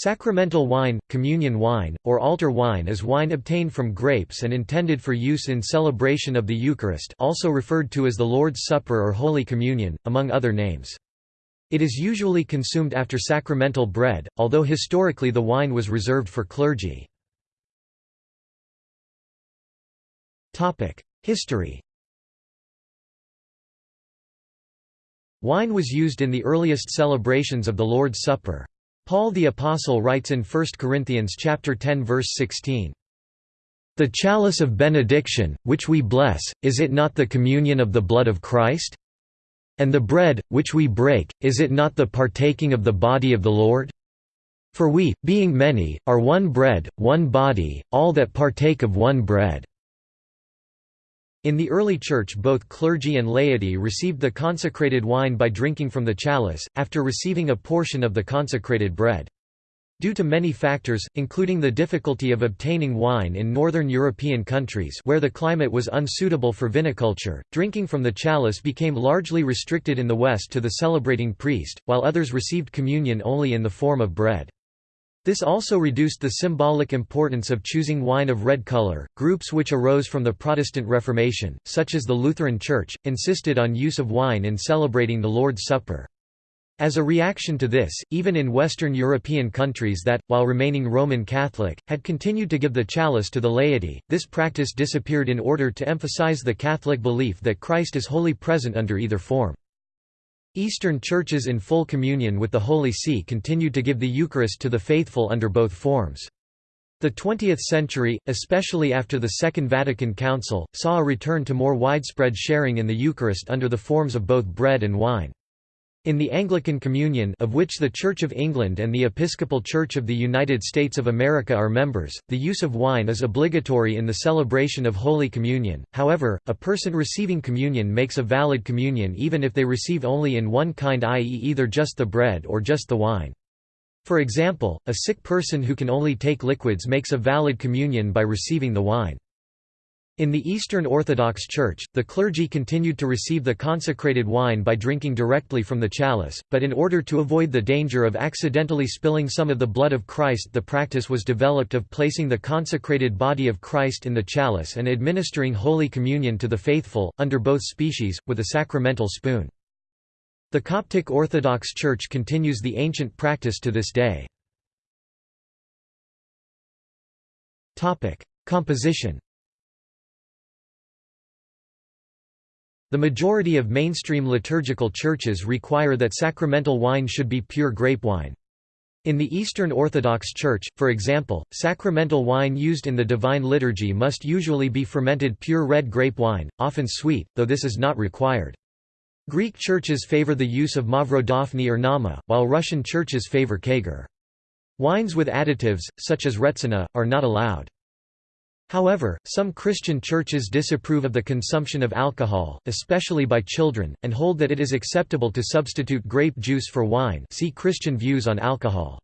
Sacramental wine, communion wine, or altar wine is wine obtained from grapes and intended for use in celebration of the Eucharist also referred to as the Lord's Supper or Holy Communion, among other names. It is usually consumed after sacramental bread, although historically the wine was reserved for clergy. History Wine was used in the earliest celebrations of the Lord's Supper. Paul the Apostle writes in 1 Corinthians chapter 10 verse 16, "The chalice of benediction, which we bless, is it not the communion of the blood of Christ? And the bread, which we break, is it not the partaking of the body of the Lord? For we, being many, are one bread, one body, all that partake of one bread." In the early Church both clergy and laity received the consecrated wine by drinking from the chalice, after receiving a portion of the consecrated bread. Due to many factors, including the difficulty of obtaining wine in northern European countries where the climate was unsuitable for viniculture, drinking from the chalice became largely restricted in the West to the celebrating priest, while others received communion only in the form of bread. This also reduced the symbolic importance of choosing wine of red color. Groups which arose from the Protestant Reformation, such as the Lutheran Church, insisted on use of wine in celebrating the Lord's Supper. As a reaction to this, even in Western European countries that, while remaining Roman Catholic, had continued to give the chalice to the laity, this practice disappeared in order to emphasize the Catholic belief that Christ is wholly present under either form. Eastern churches in full communion with the Holy See continued to give the Eucharist to the faithful under both forms. The 20th century, especially after the Second Vatican Council, saw a return to more widespread sharing in the Eucharist under the forms of both bread and wine. In the Anglican Communion of which the Church of England and the Episcopal Church of the United States of America are members, the use of wine is obligatory in the celebration of Holy Communion, however, a person receiving communion makes a valid communion even if they receive only in one kind i.e. either just the bread or just the wine. For example, a sick person who can only take liquids makes a valid communion by receiving the wine. In the Eastern Orthodox Church, the clergy continued to receive the consecrated wine by drinking directly from the chalice, but in order to avoid the danger of accidentally spilling some of the blood of Christ the practice was developed of placing the consecrated body of Christ in the chalice and administering Holy Communion to the faithful, under both species, with a sacramental spoon. The Coptic Orthodox Church continues the ancient practice to this day. Composition The majority of mainstream liturgical churches require that sacramental wine should be pure grape wine. In the Eastern Orthodox Church, for example, sacramental wine used in the Divine Liturgy must usually be fermented pure red grape wine, often sweet, though this is not required. Greek churches favor the use of Mavrodaphne or Nama, while Russian churches favor Kagor. Wines with additives, such as retsina, are not allowed. However, some Christian churches disapprove of the consumption of alcohol, especially by children, and hold that it is acceptable to substitute grape juice for wine see Christian views on alcohol.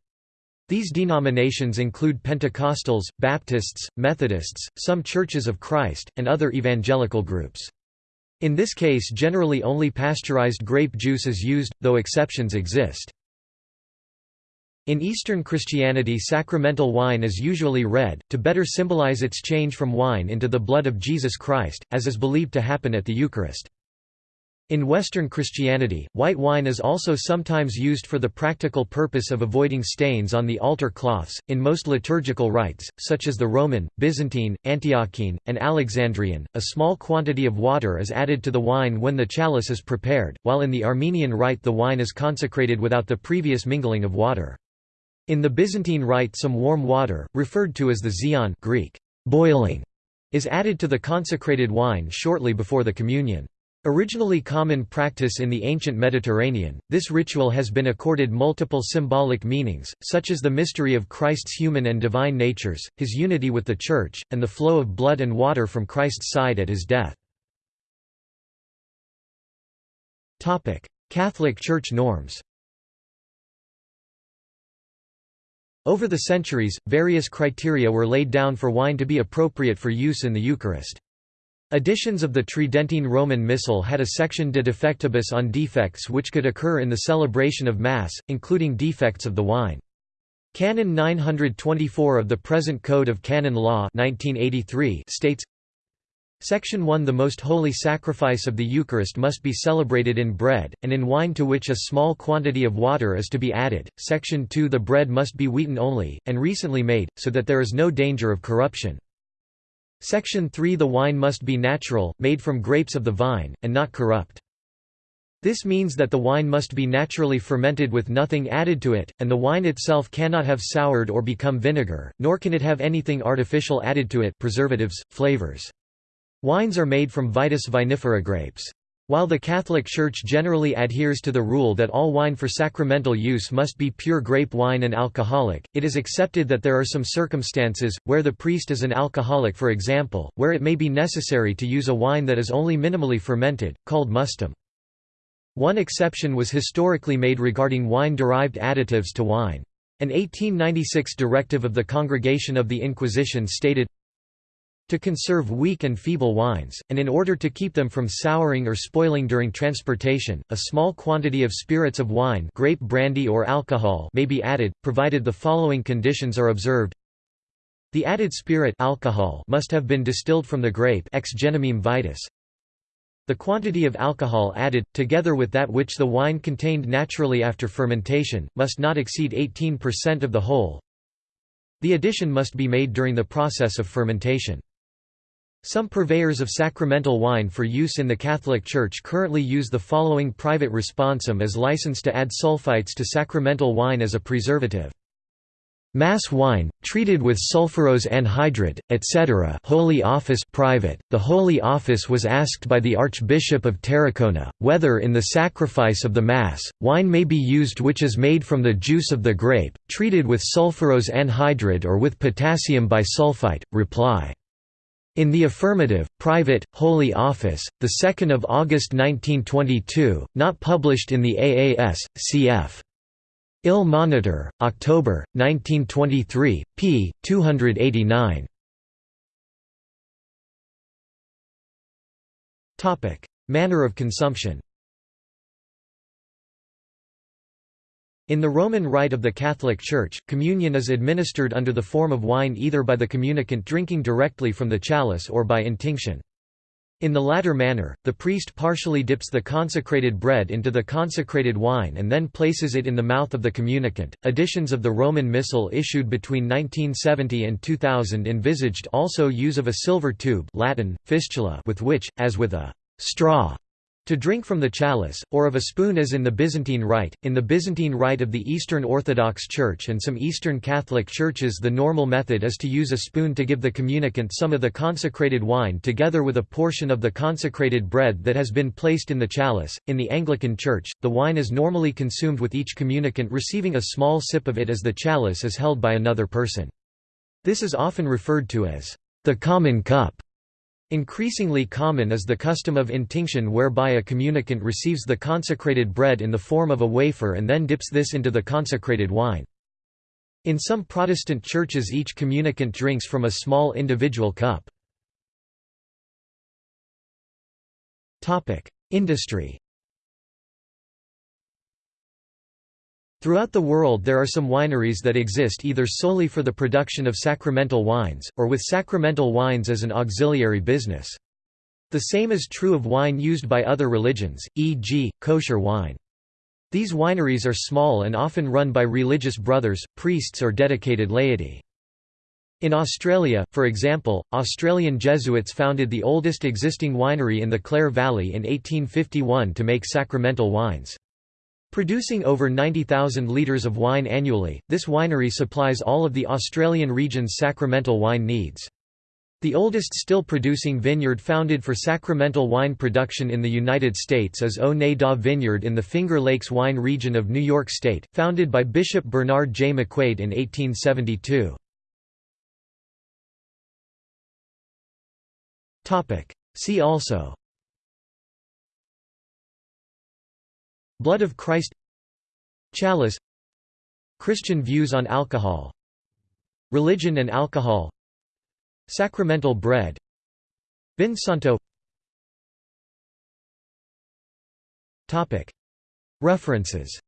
These denominations include Pentecostals, Baptists, Methodists, some Churches of Christ, and other evangelical groups. In this case generally only pasteurized grape juice is used, though exceptions exist. In Eastern Christianity sacramental wine is usually red, to better symbolize its change from wine into the blood of Jesus Christ, as is believed to happen at the Eucharist. In Western Christianity, white wine is also sometimes used for the practical purpose of avoiding stains on the altar cloths. In most liturgical rites, such as the Roman, Byzantine, Antiochene, and Alexandrian, a small quantity of water is added to the wine when the chalice is prepared, while in the Armenian rite the wine is consecrated without the previous mingling of water. In the Byzantine rite some warm water, referred to as the xian Greek, boiling, is added to the consecrated wine shortly before the communion. Originally common practice in the ancient Mediterranean, this ritual has been accorded multiple symbolic meanings, such as the mystery of Christ's human and divine natures, his unity with the Church, and the flow of blood and water from Christ's side at his death. Catholic Church norms Over the centuries, various criteria were laid down for wine to be appropriate for use in the Eucharist. Editions of the Tridentine Roman Missal had a section de defectibus on defects which could occur in the celebration of Mass, including defects of the wine. Canon 924 of the present Code of Canon Law 1983 states Section 1 The most holy sacrifice of the Eucharist must be celebrated in bread, and in wine to which a small quantity of water is to be added. Section 2 The bread must be wheaten only, and recently made, so that there is no danger of corruption. Section 3 The wine must be natural, made from grapes of the vine, and not corrupt. This means that the wine must be naturally fermented with nothing added to it, and the wine itself cannot have soured or become vinegar, nor can it have anything artificial added to it preservatives, flavors. Wines are made from Vitis vinifera grapes. While the Catholic Church generally adheres to the rule that all wine for sacramental use must be pure grape wine and alcoholic, it is accepted that there are some circumstances, where the priest is an alcoholic for example, where it may be necessary to use a wine that is only minimally fermented, called mustum. One exception was historically made regarding wine-derived additives to wine. An 1896 directive of the Congregation of the Inquisition stated, to conserve weak and feeble wines, and in order to keep them from souring or spoiling during transportation, a small quantity of spirits of wine grape brandy or alcohol may be added, provided the following conditions are observed. The added spirit alcohol must have been distilled from the grape ex vitis, the quantity of alcohol added, together with that which the wine contained naturally after fermentation, must not exceed 18% of the whole. The addition must be made during the process of fermentation. Some purveyors of sacramental wine for use in the Catholic Church currently use the following private responsum as license to add sulfites to sacramental wine as a preservative. Mass wine, treated with sulfurous anhydride, etc. Holy Office private. The Holy Office was asked by the Archbishop of Tarragona, whether in the sacrifice of the Mass, wine may be used which is made from the juice of the grape, treated with sulfurous anhydride or with potassium bisulfite. Reply. In the affirmative, private, Holy Office, 2 August 1922, not published in the AAS, cf. Il Monitor, October, 1923, p. 289. Manner of consumption In the Roman Rite of the Catholic Church, communion is administered under the form of wine either by the communicant drinking directly from the chalice or by intinction. In the latter manner, the priest partially dips the consecrated bread into the consecrated wine and then places it in the mouth of the communicant. Editions of the Roman Missal issued between 1970 and 2000 envisaged also use of a silver tube Latin, fistula with which, as with a straw, to drink from the chalice, or of a spoon as in the Byzantine Rite. In the Byzantine Rite of the Eastern Orthodox Church and some Eastern Catholic churches the normal method is to use a spoon to give the communicant some of the consecrated wine together with a portion of the consecrated bread that has been placed in the chalice. In the Anglican Church, the wine is normally consumed with each communicant receiving a small sip of it as the chalice is held by another person. This is often referred to as the common cup. Increasingly common is the custom of intinction whereby a communicant receives the consecrated bread in the form of a wafer and then dips this into the consecrated wine. In some Protestant churches each communicant drinks from a small individual cup. Industry Throughout the world there are some wineries that exist either solely for the production of sacramental wines, or with sacramental wines as an auxiliary business. The same is true of wine used by other religions, e.g., kosher wine. These wineries are small and often run by religious brothers, priests or dedicated laity. In Australia, for example, Australian Jesuits founded the oldest existing winery in the Clare Valley in 1851 to make sacramental wines. Producing over 90,000 litres of wine annually, this winery supplies all of the Australian region's sacramental wine needs. The oldest still producing vineyard founded for sacramental wine production in the United States is O-Neh-Da Vineyard in the Finger Lakes wine region of New York State, founded by Bishop Bernard J. McQuaid in 1872. See also Blood of Christ Chalice Christian views on alcohol Religion and alcohol Sacramental bread Vin Santo References